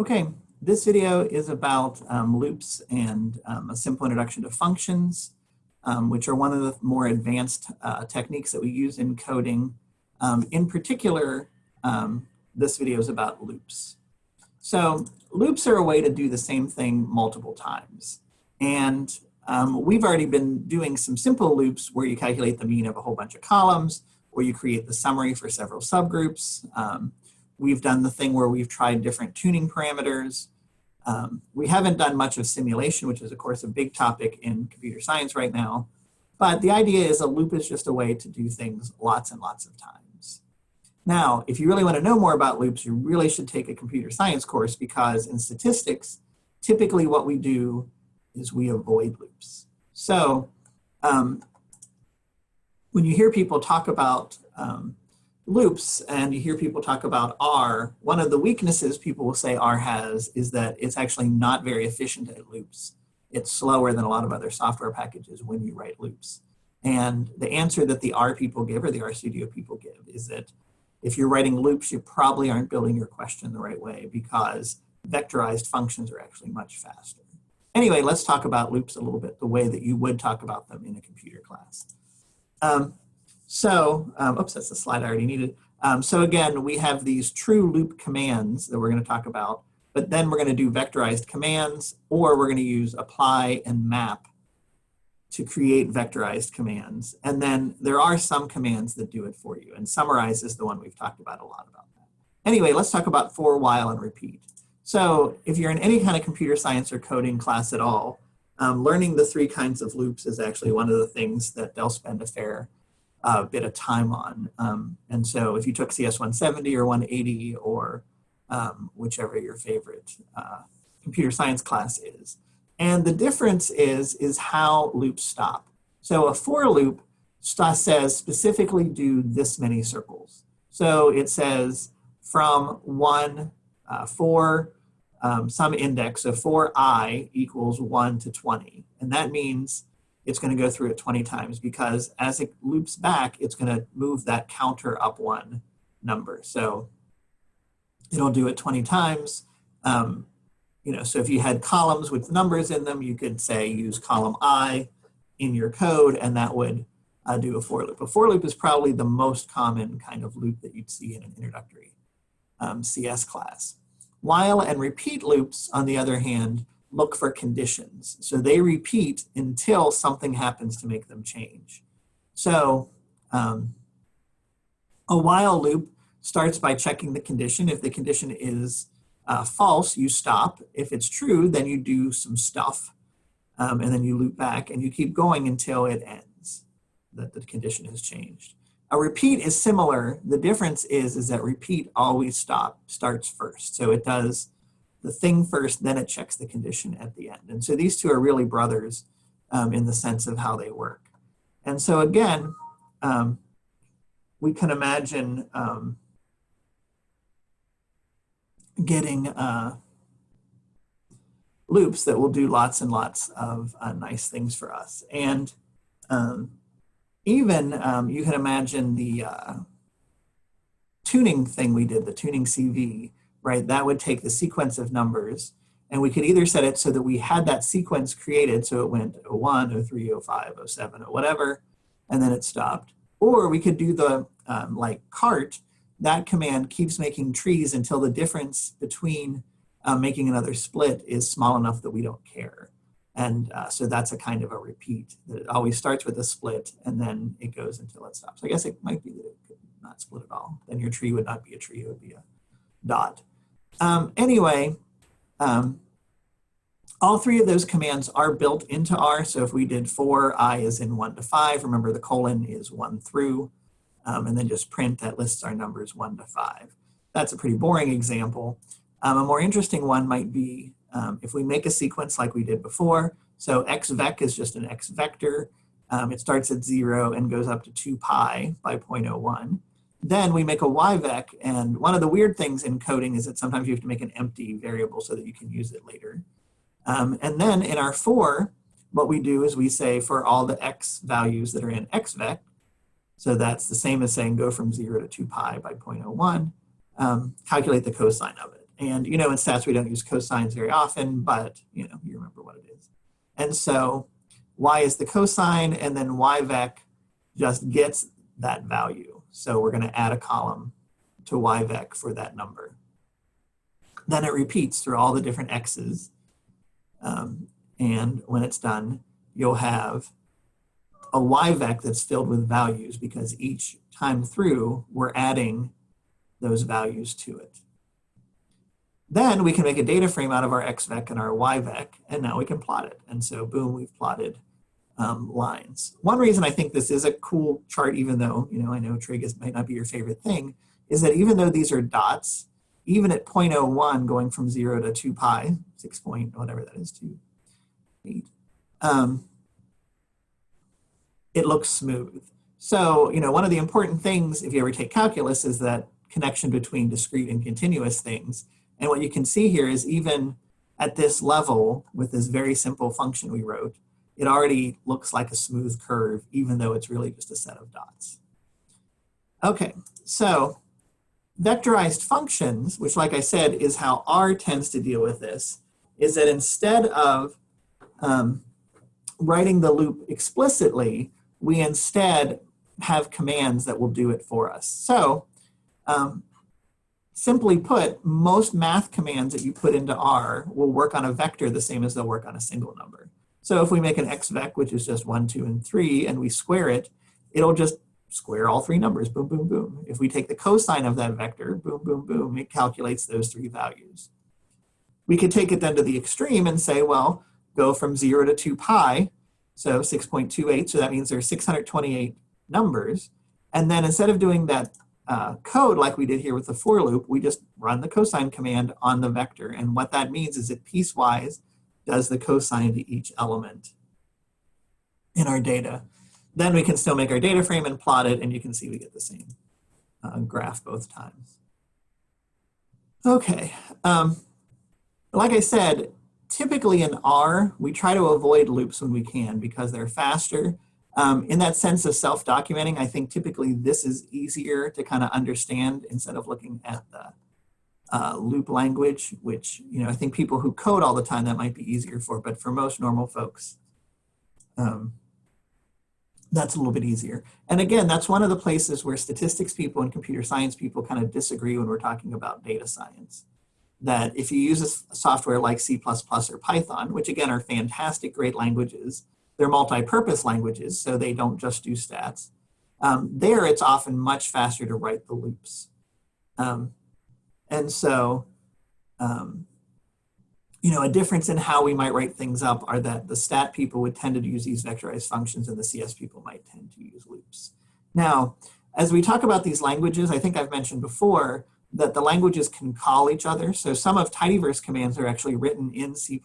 Okay, this video is about um, loops and um, a simple introduction to functions, um, which are one of the more advanced uh, techniques that we use in coding. Um, in particular, um, this video is about loops. So loops are a way to do the same thing multiple times. And um, we've already been doing some simple loops where you calculate the mean of a whole bunch of columns, or you create the summary for several subgroups. Um, we've done the thing where we've tried different tuning parameters. Um, we haven't done much of simulation, which is of course a big topic in computer science right now. But the idea is a loop is just a way to do things lots and lots of times. Now, if you really want to know more about loops, you really should take a computer science course because in statistics, typically what we do is we avoid loops. So um, when you hear people talk about um, loops and you hear people talk about R, one of the weaknesses people will say R has is that it's actually not very efficient at loops. It's slower than a lot of other software packages when you write loops. And the answer that the R people give or the RStudio people give is that if you're writing loops, you probably aren't building your question the right way because vectorized functions are actually much faster. Anyway, let's talk about loops a little bit, the way that you would talk about them in a computer class. Um, so, um, oops, that's the slide I already needed. Um, so again, we have these true loop commands that we're going to talk about, but then we're going to do vectorized commands, or we're going to use apply and map to create vectorized commands. And then there are some commands that do it for you, and summarize is the one we've talked about a lot about that. Anyway, let's talk about for, while, and repeat. So if you're in any kind of computer science or coding class at all, um, learning the three kinds of loops is actually one of the things that they'll spend a fair uh, bit of time on. Um, and so if you took CS 170 or 180 or um, whichever your favorite uh, computer science class is. And the difference is, is how loops stop. So a for loop says specifically do this many circles. So it says from one, uh, for um, some index of for i equals 1 to 20. And that means it's going to go through it 20 times because as it loops back, it's going to move that counter up one number. So it'll do it 20 times. Um, you know, so if you had columns with numbers in them, you could say use column i in your code and that would uh, do a for loop. A for loop is probably the most common kind of loop that you'd see in an introductory um, CS class. While and repeat loops, on the other hand, look for conditions. So they repeat until something happens to make them change. So um, a while loop starts by checking the condition. If the condition is uh, false, you stop. If it's true, then you do some stuff um, and then you loop back and you keep going until it ends, that the condition has changed. A repeat is similar. The difference is, is that repeat always stop, starts first. So it does the thing first, then it checks the condition at the end. And so these two are really brothers um, in the sense of how they work. And so again, um, we can imagine um, getting uh, loops that will do lots and lots of uh, nice things for us. And um, even um, you can imagine the uh, tuning thing we did, the tuning CV, right? That would take the sequence of numbers and we could either set it so that we had that sequence created so it went 01, 03, 05, 07, or whatever, and then it stopped. Or we could do the um, like cart, that command keeps making trees until the difference between uh, making another split is small enough that we don't care. And uh, so that's a kind of a repeat that it always starts with a split and then it goes until it stops. I guess it might be that it could not split at all. Then your tree would not be a tree, it would be a dot. Um, anyway, um, all three of those commands are built into R. So if we did for, i is in one to five, remember the colon is one through, um, and then just print that lists our numbers one to five. That's a pretty boring example. Um, a more interesting one might be um, if we make a sequence like we did before, so xvec is just an x vector. Um, it starts at zero and goes up to two pi by 0.01. Then we make a yvec, and one of the weird things in coding is that sometimes you have to make an empty variable so that you can use it later. Um, and then in our for, what we do is we say for all the x values that are in xvec, so that's the same as saying go from 0 to 2 pi by 0.01, um, calculate the cosine of it. and you know, in stats, we don't use cosines very often, but you know, you remember what it is. And so y is the cosine, and then yvec just gets that value. So we're gonna add a column to yvec for that number. Then it repeats through all the different x's. Um, and when it's done, you'll have a yvec that's filled with values because each time through, we're adding those values to it. Then we can make a data frame out of our xvec and our yvec, and now we can plot it. And so boom, we've plotted um, lines. One reason I think this is a cool chart, even though, you know, I know trig is, might not be your favorite thing, is that even though these are dots, even at 0.01 going from zero to two pi, six point, whatever that is, two, eight, um, it looks smooth. So, you know, one of the important things, if you ever take calculus, is that connection between discrete and continuous things. And what you can see here is even at this level, with this very simple function we wrote, it already looks like a smooth curve, even though it's really just a set of dots. Okay, so vectorized functions, which like I said, is how R tends to deal with this, is that instead of um, writing the loop explicitly, we instead have commands that will do it for us. So um, simply put, most math commands that you put into R will work on a vector the same as they'll work on a single number. So if we make an xvec, which is just one, two, and three, and we square it, it'll just square all three numbers, boom, boom, boom. If we take the cosine of that vector, boom, boom, boom, it calculates those three values. We could take it then to the extreme and say, well, go from zero to two pi, so 6.28, so that means there's 628 numbers. And then instead of doing that uh, code like we did here with the for loop, we just run the cosine command on the vector. And what that means is it piecewise does the cosine to each element in our data. Then we can still make our data frame and plot it, and you can see we get the same uh, graph both times. Okay, um, like I said, typically in R, we try to avoid loops when we can because they're faster. Um, in that sense of self-documenting, I think typically this is easier to kind of understand instead of looking at the uh, loop language, which, you know, I think people who code all the time, that might be easier for, but for most normal folks, um, that's a little bit easier. And again, that's one of the places where statistics people and computer science people kind of disagree when we're talking about data science that if you use a software like C++ or Python, which again are fantastic, great languages, they're multi-purpose languages, so they don't just do stats. Um, there, it's often much faster to write the loops. Um, and so, um, you know, a difference in how we might write things up are that the stat people would tend to use these vectorized functions and the CS people might tend to use loops. Now, as we talk about these languages, I think I've mentioned before, that the languages can call each other. So some of tidyverse commands are actually written in C++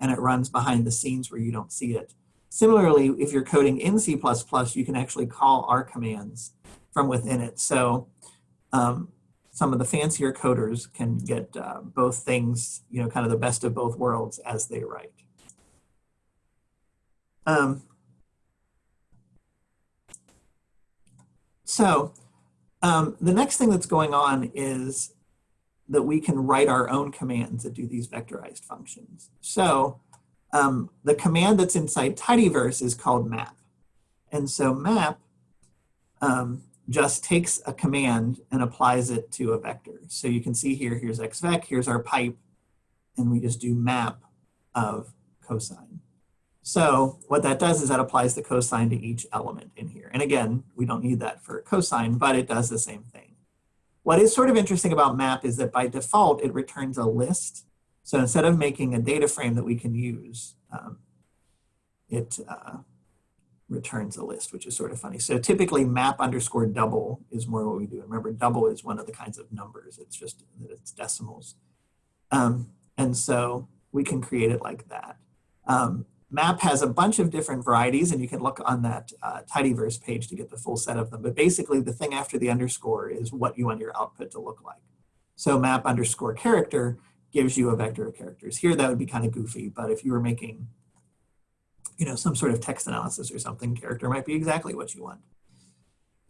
and it runs behind the scenes where you don't see it. Similarly, if you're coding in C++, you can actually call our commands from within it. So um, some of the fancier coders can get uh, both things, you know, kind of the best of both worlds as they write. Um, so um, the next thing that's going on is that we can write our own commands that do these vectorized functions. So um, the command that's inside tidyverse is called map. And so map um, just takes a command and applies it to a vector. So you can see here, here's xvec, here's our pipe, and we just do map of cosine. So what that does is that applies the cosine to each element in here. And again, we don't need that for cosine, but it does the same thing. What is sort of interesting about map is that by default, it returns a list. So instead of making a data frame that we can use, um, it uh, returns a list, which is sort of funny. So typically map underscore double is more what we do. Remember, double is one of the kinds of numbers. It's just that it's decimals. Um, and so we can create it like that. Um, Map has a bunch of different varieties and you can look on that uh, tidyverse page to get the full set of them. But basically the thing after the underscore is what you want your output to look like. So map underscore character gives you a vector of characters. Here that would be kind of goofy, but if you were making you know, some sort of text analysis or something, character might be exactly what you want.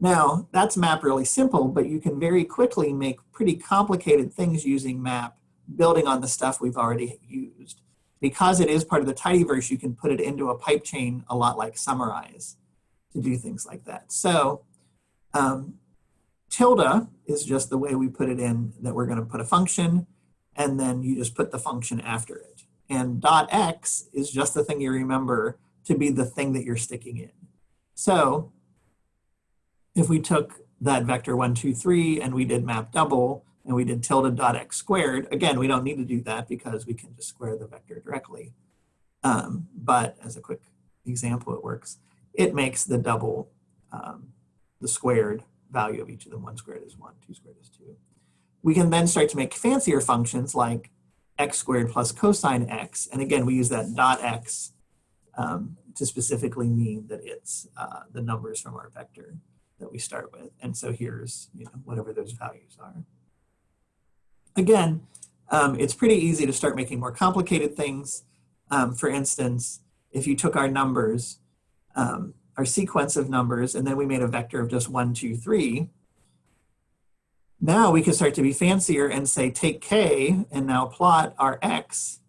Now, that's map really simple, but you can very quickly make pretty complicated things using map, building on the stuff we've already used. Because it is part of the tidyverse, you can put it into a pipe chain a lot like summarize to do things like that. So um, tilde is just the way we put it in that we're gonna put a function and then you just put the function after it. And dot x is just the thing you remember to be the thing that you're sticking in. So if we took that vector one, two, three, and we did map double, and we did tilde dot x squared, again, we don't need to do that because we can just square the vector directly. Um, but as a quick example, it works. It makes the double, um, the squared value of each of them. One squared is one, two squared is two. We can then start to make fancier functions like x squared plus cosine x. And again, we use that dot x um, to specifically mean that it's uh, the numbers from our vector that we start with. And so here's you know, whatever those values are. Again, um, it's pretty easy to start making more complicated things. Um, for instance, if you took our numbers, um, our sequence of numbers, and then we made a vector of just one, two, three, now we can start to be fancier and say take k and now plot our x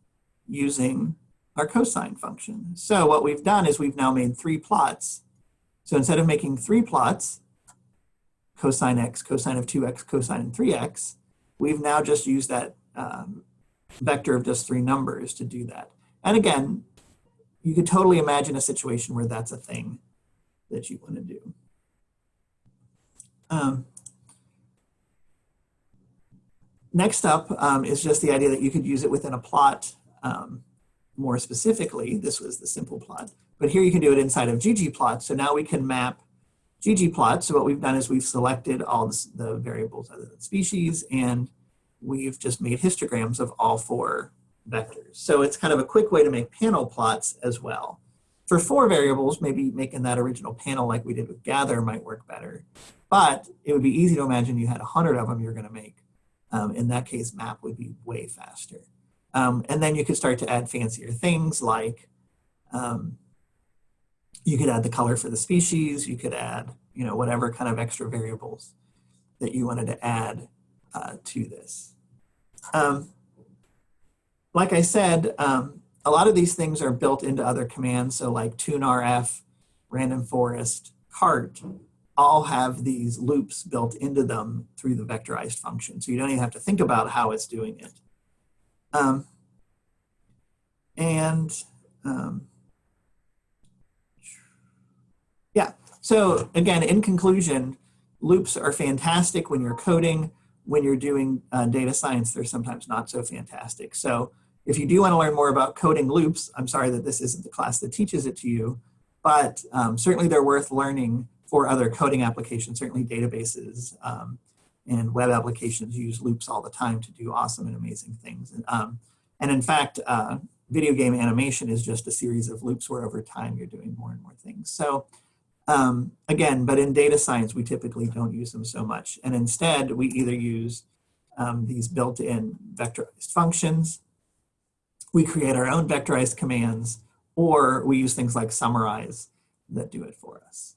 using our cosine function. So what we've done is we've now made three plots. So instead of making three plots, cosine x, cosine of 2x, cosine of 3x, we've now just used that um, vector of just three numbers to do that. And again, you could totally imagine a situation where that's a thing that you want to do. Um, next up um, is just the idea that you could use it within a plot um, more specifically. This was the simple plot. But here you can do it inside of ggplot. So now we can map ggplot. So what we've done is we've selected all the variables other than species and we've just made histograms of all four vectors. So it's kind of a quick way to make panel plots as well. For four variables, maybe making that original panel like we did with gather might work better. But it would be easy to imagine you had a hundred of them you're gonna make. Um, in that case, map would be way faster. Um, and then you could start to add fancier things like um, you could add the color for the species, you could add, you know, whatever kind of extra variables that you wanted to add uh, to this. Um, like I said, um, a lot of these things are built into other commands. So like tuneRF, random forest, cart, all have these loops built into them through the vectorized function. So you don't even have to think about how it's doing it. Um, and um, yeah, so again, in conclusion, loops are fantastic when you're coding. When you're doing uh, data science, they're sometimes not so fantastic. So if you do want to learn more about coding loops, I'm sorry that this isn't the class that teaches it to you, but um, certainly they're worth learning for other coding applications, certainly databases um, and web applications use loops all the time to do awesome and amazing things. And, um, and in fact, uh, video game animation is just a series of loops where over time you're doing more and more things. So um, again, but in data science, we typically don't use them so much. And instead, we either use um, these built-in vectorized functions, we create our own vectorized commands, or we use things like summarize that do it for us.